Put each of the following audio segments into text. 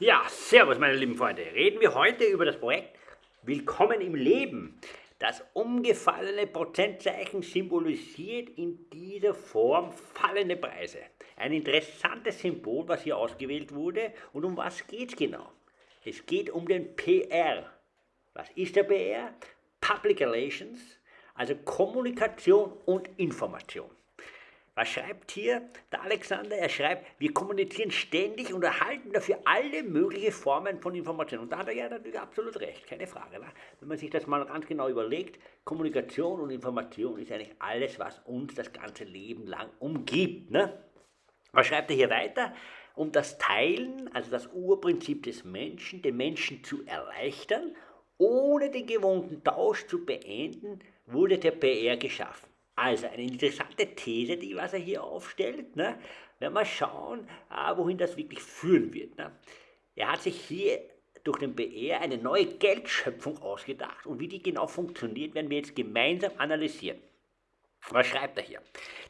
Ja, servus meine lieben Freunde. Reden wir heute über das Projekt Willkommen im Leben. Das umgefallene Prozentzeichen symbolisiert in dieser Form fallende Preise. Ein interessantes Symbol, was hier ausgewählt wurde. Und um was geht es genau? Es geht um den PR. Was ist der PR? Public Relations, also Kommunikation und Information. Was schreibt hier der Alexander? Er schreibt, wir kommunizieren ständig und erhalten dafür alle möglichen Formen von Informationen. Und da hat er ja natürlich absolut recht, keine Frage. Ne? Wenn man sich das mal ganz genau überlegt, Kommunikation und Information ist eigentlich alles, was uns das ganze Leben lang umgibt. Ne? Was schreibt er hier weiter? Um das Teilen, also das Urprinzip des Menschen, den Menschen zu erleichtern, ohne den gewohnten Tausch zu beenden, wurde der PR geschaffen. Also eine interessante These, die was er hier aufstellt. Ne? Wenn wir schauen, ah, wohin das wirklich führen wird. Ne? Er hat sich hier durch den BR eine neue Geldschöpfung ausgedacht und wie die genau funktioniert, werden wir jetzt gemeinsam analysieren. Was schreibt er hier?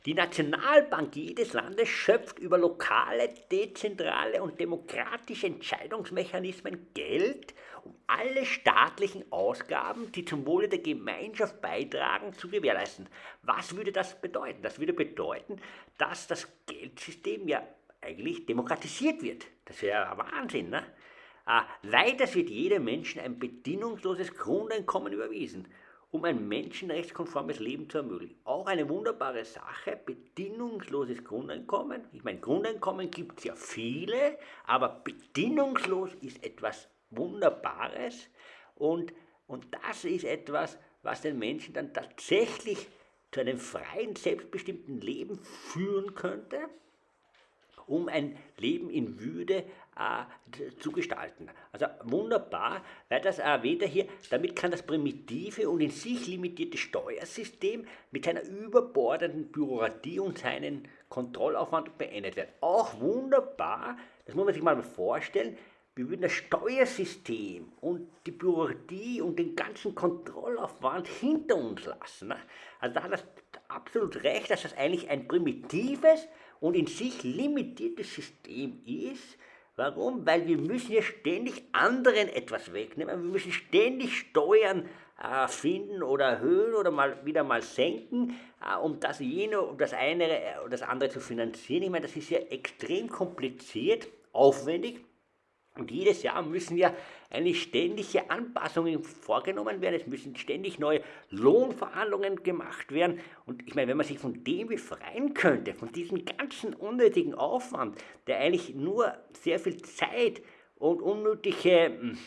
Die Nationalbank jedes Landes schöpft über lokale, dezentrale und demokratische Entscheidungsmechanismen Geld, um alle staatlichen Ausgaben, die zum Wohle der Gemeinschaft beitragen, zu gewährleisten. Was würde das bedeuten? Das würde bedeuten, dass das Geldsystem ja eigentlich demokratisiert wird. Das wäre ja Wahnsinn, ne? Weiters wird jedem Menschen ein bedingungsloses Grundeinkommen überwiesen um ein menschenrechtskonformes Leben zu ermöglichen. Auch eine wunderbare Sache, bedingungsloses Grundeinkommen. Ich meine, Grundeinkommen gibt es ja viele, aber bedingungslos ist etwas Wunderbares und, und das ist etwas, was den Menschen dann tatsächlich zu einem freien, selbstbestimmten Leben führen könnte um ein Leben in Würde zu gestalten. Also wunderbar, weil das erwähnt er hier, damit kann das primitive und in sich limitierte Steuersystem mit seiner überbordenden Bürokratie und seinen Kontrollaufwand beendet werden. Auch wunderbar, das muss man sich mal vorstellen, wir würden das Steuersystem und die Bürokratie und den ganzen Kontrollaufwand hinter uns lassen. Ne? Also da hat das absolut recht, dass das eigentlich ein primitives und in sich limitiertes System ist. Warum? Weil wir müssen ja ständig anderen etwas wegnehmen. Wir müssen ständig Steuern äh, finden oder erhöhen oder mal wieder mal senken, äh, um das jene, um das eine äh, oder das andere zu finanzieren. Ich meine, das ist ja extrem kompliziert, aufwendig und jedes Jahr müssen ja eigentlich ständige Anpassungen vorgenommen werden. Es müssen ständig neue Lohnverhandlungen gemacht werden. Und ich meine, wenn man sich von dem befreien könnte, von diesem ganzen unnötigen Aufwand, der eigentlich nur sehr viel Zeit und unnötige hm,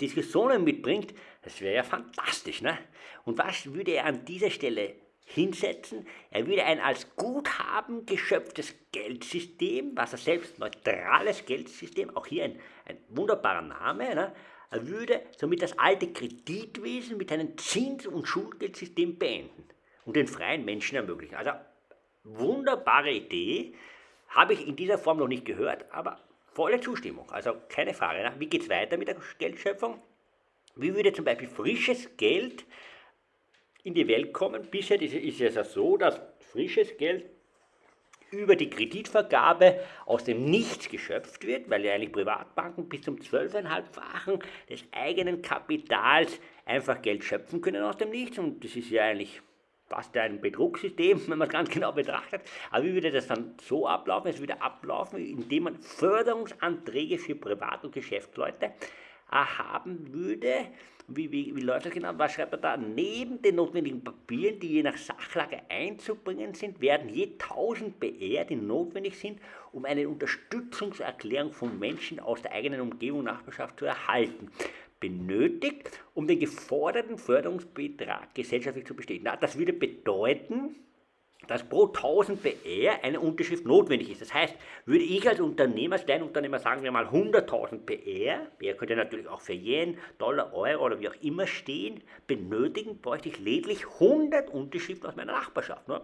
Diskussionen mitbringt, das wäre ja fantastisch. Ne? Und was würde er an dieser Stelle hinsetzen. Er würde ein als Guthaben geschöpftes Geldsystem, was er selbst neutrales Geldsystem, auch hier ein, ein wunderbarer Name, ne? er würde somit das alte Kreditwesen mit einem Zins- und Schulgeldsystem beenden und den freien Menschen ermöglichen. Also wunderbare Idee, habe ich in dieser Form noch nicht gehört, aber volle Zustimmung, also keine Frage. Ne? Wie geht es weiter mit der Geldschöpfung? Wie würde zum Beispiel frisches Geld in die Welt kommen. Bisher ist es ja so, dass frisches Geld über die Kreditvergabe aus dem Nichts geschöpft wird, weil ja eigentlich Privatbanken bis zum 12,5-fachen des eigenen Kapitals einfach Geld schöpfen können aus dem Nichts und das ist ja eigentlich fast ein Betrugssystem, wenn man es ganz genau betrachtet. Aber wie würde das dann so ablaufen? Es würde ablaufen, indem man Förderungsanträge für Privat- und Geschäftsleute haben würde. Wie, wie, wie läuft das genau? Was schreibt er da? Neben den notwendigen Papieren, die je nach Sachlage einzubringen sind, werden je 1000 BR, die notwendig sind, um eine Unterstützungserklärung von Menschen aus der eigenen Umgebung Nachbarschaft zu erhalten benötigt, um den geforderten Förderungsbetrag gesellschaftlich zu bestätigen. Das würde bedeuten, dass pro 1000 PR eine Unterschrift notwendig ist. Das heißt, würde ich als Unternehmer, als Kleinunternehmer sagen wir mal 100.000 PR, PR könnte natürlich auch für Yen, Dollar, Euro oder wie auch immer stehen, benötigen, bräuchte ich lediglich 100 Unterschriften aus meiner Nachbarschaft. Ne?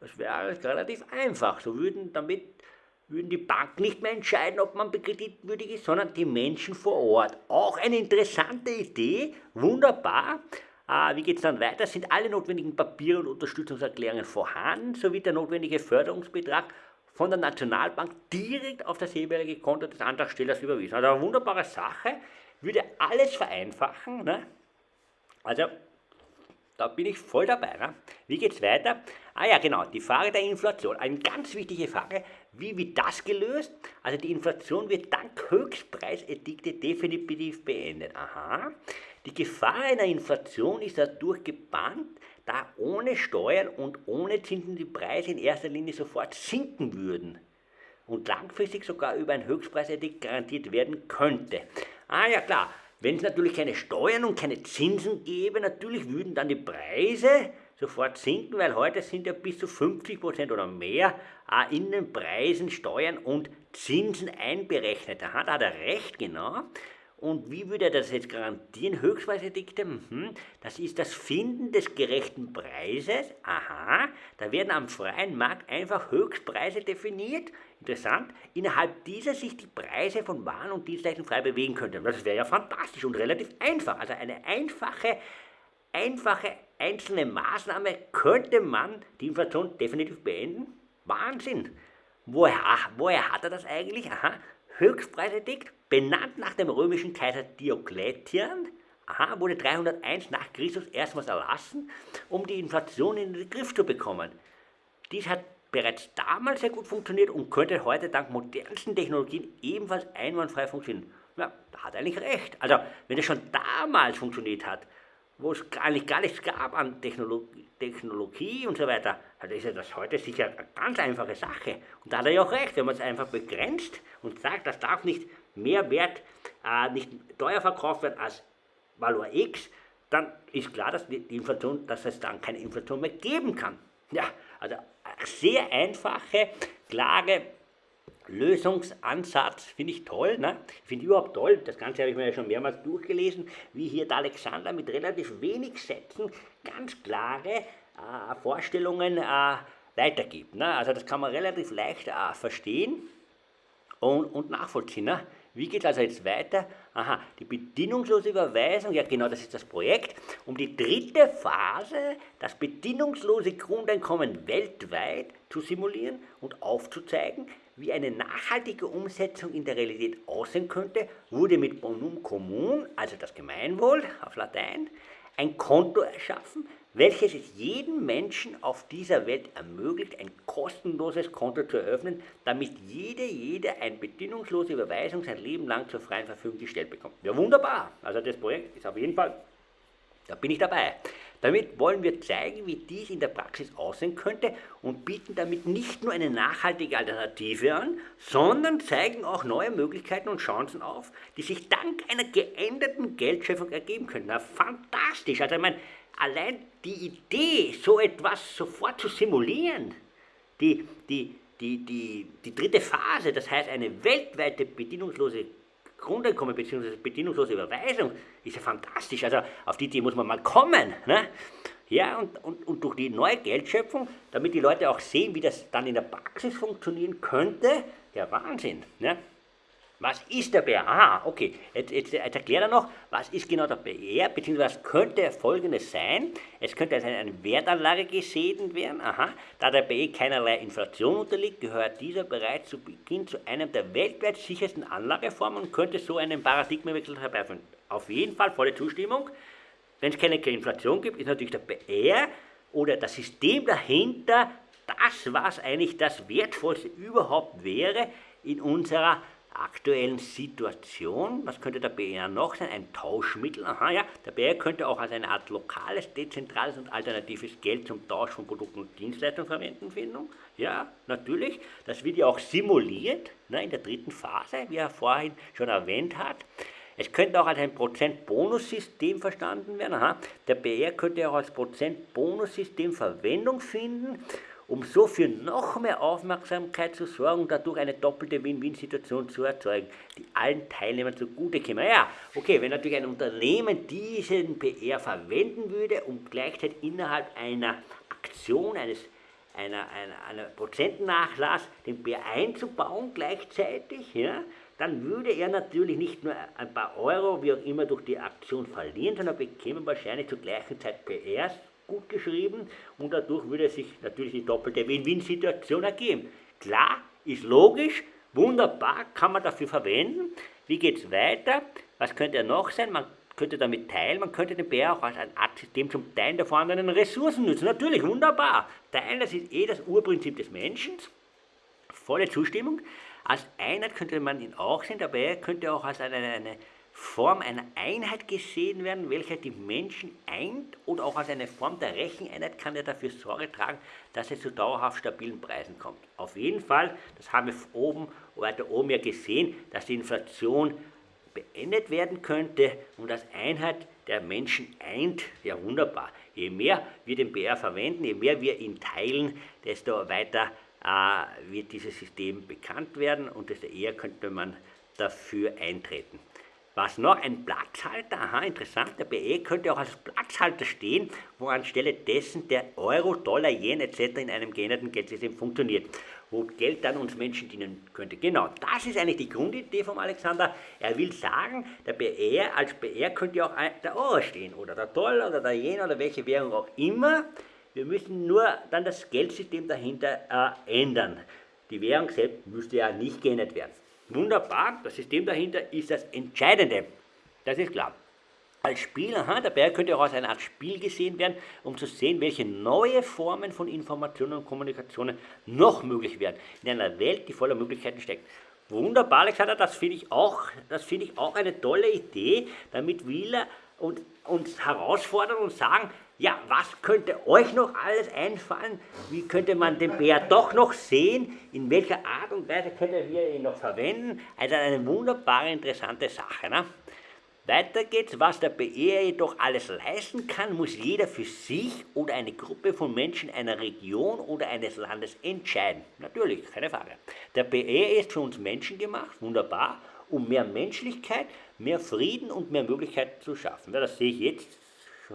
Das wäre relativ einfach. So würden damit würden die Banken nicht mehr entscheiden, ob man kreditwürdig ist, sondern die Menschen vor Ort. Auch eine interessante Idee, wunderbar. Äh, wie geht es dann weiter? Sind alle notwendigen Papiere und Unterstützungserklärungen vorhanden, sowie der notwendige Förderungsbetrag von der Nationalbank direkt auf das jeweilige Konto des Antragstellers überwiesen. Also eine wunderbare Sache, würde alles vereinfachen. Ne? Also da bin ich voll dabei. Ne? Wie es weiter? Ah ja, genau, die Frage der Inflation. Eine ganz wichtige Frage. Wie wird das gelöst? Also die Inflation wird dank Höchstpreisedikte definitiv beendet. Aha. Die Gefahr einer Inflation ist dadurch gebannt, da ohne Steuern und ohne Zinsen die Preise in erster Linie sofort sinken würden und langfristig sogar über ein Höchstpreisedikt garantiert werden könnte. Ah ja klar, wenn es natürlich keine Steuern und keine Zinsen gäbe, natürlich würden dann die Preise sofort sinken, weil heute sind ja bis zu 50% oder mehr in den Preisen Steuern und Zinsen einberechnet. Da hat er recht, genau. Und wie würde er das jetzt garantieren? Höchstpreisedikte? Mhm. Das ist das Finden des gerechten Preises. Aha, da werden am freien Markt einfach Höchstpreise definiert. Interessant. Innerhalb dieser sich die Preise von Waren und Dienstleistungen frei bewegen könnten. Das wäre ja fantastisch und relativ einfach. Also eine einfache, einfache einzelne Maßnahme könnte man die Inflation definitiv beenden. Wahnsinn. Woher, woher hat er das eigentlich? Aha, Höchstpreisedikt benannt nach dem römischen Kaiser Diokletian, aha, wurde 301 nach Christus erstmals erlassen, um die Inflation in den Griff zu bekommen. Dies hat bereits damals sehr gut funktioniert und könnte heute dank modernsten Technologien ebenfalls einwandfrei funktionieren. Ja, da hat er eigentlich recht. Also, wenn es schon damals funktioniert hat, wo es eigentlich gar nichts gab an Technologie, Technologie und so weiter, dann ist ja das heute sicher eine ganz einfache Sache. Und da hat er ja auch recht, wenn man es einfach begrenzt und sagt, das darf nicht mehr Wert, äh, nicht teuer verkauft werden als Valor X, dann ist klar, dass die Inflation, dass es dann keine Inflation mehr geben kann. Ja, also sehr einfache, klare Lösungsansatz, finde ich toll. Ne? Ich finde überhaupt toll, das Ganze habe ich mir ja schon mehrmals durchgelesen, wie hier der Alexander mit relativ wenig Sätzen ganz klare äh, Vorstellungen äh, weitergibt. Ne? Also das kann man relativ leicht äh, verstehen und, und nachvollziehen. Ne? Wie geht es also jetzt weiter? Aha, die bedingungslose Überweisung, ja genau, das ist das Projekt, um die dritte Phase, das bedingungslose Grundeinkommen weltweit zu simulieren und aufzuzeigen, wie eine nachhaltige Umsetzung in der Realität aussehen könnte, wurde mit Bonum Commun, also das Gemeinwohl auf Latein, ein Konto erschaffen, welches es jedem Menschen auf dieser Welt ermöglicht, ein kostenloses Konto zu eröffnen, damit jede, jede eine bedingungslose Überweisung sein Leben lang zur freien Verfügung gestellt bekommt. Ja, wunderbar. Also das Projekt ist auf jeden Fall, da bin ich dabei. Damit wollen wir zeigen, wie dies in der Praxis aussehen könnte und bieten damit nicht nur eine nachhaltige Alternative an, sondern zeigen auch neue Möglichkeiten und Chancen auf, die sich dank einer geänderten Geldschöpfung ergeben können. Na, fantastisch! Also ich meine, allein die Idee, so etwas sofort zu simulieren, die, die, die, die, die dritte Phase, das heißt eine weltweite bedienungslose Grundeinkommen bzw. bedingungslose Überweisung, ist ja fantastisch. Also auf die Idee muss man mal kommen. Ne? Ja, und, und, und durch die neue Geldschöpfung, damit die Leute auch sehen, wie das dann in der Praxis funktionieren könnte, ja Wahnsinn. Ne? Was ist der BR? Aha, okay. Jetzt, jetzt, jetzt erklärt er noch, was ist genau der BR, beziehungsweise könnte folgendes sein. Es könnte als eine Wertanlage gesehen werden. Aha. Da der BE keinerlei Inflation unterliegt, gehört dieser bereits zu Beginn zu einem der weltweit sichersten Anlageformen und könnte so einen Paradigmenwechsel herbeiführen. Auf jeden Fall volle Zustimmung. Wenn es keine Inflation gibt, ist natürlich der BR oder das System dahinter das, was eigentlich das Wertvollste überhaupt wäre in unserer aktuellen Situation, was könnte der BR noch sein? Ein Tauschmittel, aha ja, der BR könnte auch als eine Art lokales, dezentrales und alternatives Geld zum Tausch von Produkten und Dienstleistungen verwenden, Findung. Ja, natürlich, das wird ja auch simuliert ne, in der dritten Phase, wie er vorhin schon erwähnt hat. Es könnte auch als ein Prozent-Bonus-System verstanden werden. Aha. Der BR könnte auch als Prozent-Bonus-System Verwendung finden um so für noch mehr Aufmerksamkeit zu sorgen und dadurch eine doppelte Win-Win-Situation zu erzeugen, die allen Teilnehmern zugute käme. Ja, okay, wenn natürlich ein Unternehmen diesen PR verwenden würde, um gleichzeitig innerhalb einer Aktion, eines einer, einer, einer Prozentnachlass den PR einzubauen gleichzeitig, ja, dann würde er natürlich nicht nur ein paar Euro, wie auch immer, durch die Aktion verlieren, sondern bekäme wahrscheinlich zur gleichen Zeit PRs gut geschrieben und dadurch würde sich natürlich die doppelte Win-Win-Situation ergeben. Klar, ist logisch, wunderbar, kann man dafür verwenden. Wie geht es weiter? Was könnte er noch sein? Man könnte damit teilen, man könnte den Bär auch als ein Art System zum Teilen der vorhandenen Ressourcen nutzen. Natürlich, wunderbar. Teilen, das ist eh das Urprinzip des Menschen. Volle Zustimmung. Als Einheit könnte man ihn auch sehen, dabei könnte auch als eine, eine Form einer Einheit gesehen werden, welche die Menschen eint oder auch als eine Form der Recheneinheit kann er dafür Sorge tragen, dass es zu dauerhaft stabilen Preisen kommt. Auf jeden Fall, das haben wir oben, weiter oben ja gesehen, dass die Inflation beendet werden könnte und als Einheit der Menschen eint, ja wunderbar. Je mehr wir den BR verwenden, je mehr wir ihn teilen, desto weiter äh, wird dieses System bekannt werden und desto eher könnte man dafür eintreten. Was noch? Ein Platzhalter, aha, interessant, der BE könnte auch als Platzhalter stehen, wo anstelle dessen der Euro, Dollar, Yen etc. in einem geänderten Geldsystem funktioniert, wo Geld dann uns Menschen dienen könnte. Genau, das ist eigentlich die Grundidee vom Alexander. Er will sagen, der BR, als BR könnte auch der Euro stehen oder der Dollar oder der Yen oder welche Währung auch immer. Wir müssen nur dann das Geldsystem dahinter äh, ändern. Die Währung selbst müsste ja nicht geändert werden. Wunderbar, das System dahinter ist das Entscheidende. Das ist klar. Als Spiel, aha, Berg könnte auch als eine Art Spiel gesehen werden, um zu sehen, welche neue Formen von Informationen und Kommunikationen noch möglich werden in einer Welt, die voller Möglichkeiten steckt. Wunderbar, Alexander, das finde ich, auch, find ich auch eine tolle Idee. Damit will er und, uns herausfordern und sagen, ja, was könnte euch noch alles einfallen? Wie könnte man den Bär doch noch sehen? In welcher Art und Weise könnte wir ihn noch verwenden? Also eine wunderbare, interessante Sache. Ne? Weiter geht's, was der BR jedoch alles leisten kann, muss jeder für sich oder eine Gruppe von Menschen einer Region oder eines Landes entscheiden. Natürlich, keine Frage. Der BR ist für uns Menschen gemacht, wunderbar, um mehr Menschlichkeit, mehr Frieden und mehr Möglichkeiten zu schaffen. Das sehe ich jetzt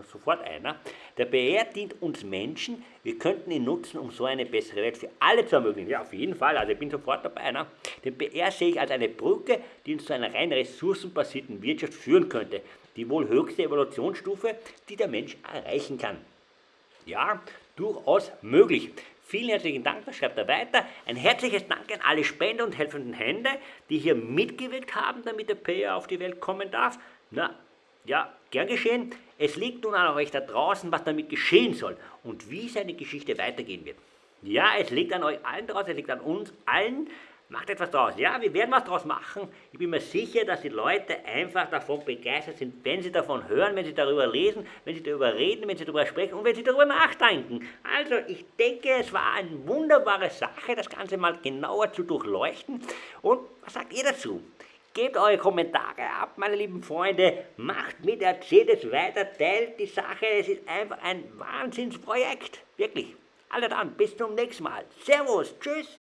sofort einer. Der BR dient uns Menschen, wir könnten ihn nutzen, um so eine bessere Welt für alle zu ermöglichen. Ja, auf jeden Fall, also ich bin sofort dabei. Ne? Den BR sehe ich als eine Brücke, die uns zu einer rein ressourcenbasierten Wirtschaft führen könnte. Die wohl höchste Evolutionsstufe, die der Mensch erreichen kann. Ja, durchaus möglich. Vielen herzlichen Dank, das schreibt er weiter. Ein herzliches Dank an alle Spender und helfenden Hände, die hier mitgewirkt haben, damit der Payer auf die Welt kommen darf. Na, ja, gern geschehen. Es liegt nun an euch da draußen, was damit geschehen soll und wie seine Geschichte weitergehen wird. Ja, es liegt an euch allen draußen, es liegt an uns allen. Macht etwas draus. Ja, wir werden was draus machen. Ich bin mir sicher, dass die Leute einfach davon begeistert sind, wenn sie davon hören, wenn sie darüber lesen, wenn sie darüber reden, wenn sie darüber sprechen und wenn sie darüber nachdenken. Also, ich denke, es war eine wunderbare Sache, das Ganze mal genauer zu durchleuchten. Und was sagt ihr dazu? Gebt eure Kommentare ab, meine lieben Freunde. Macht mit, erzählt es weiter, teilt die Sache. Es ist einfach ein Wahnsinnsprojekt. Wirklich. Alle dann, bis zum nächsten Mal. Servus, tschüss.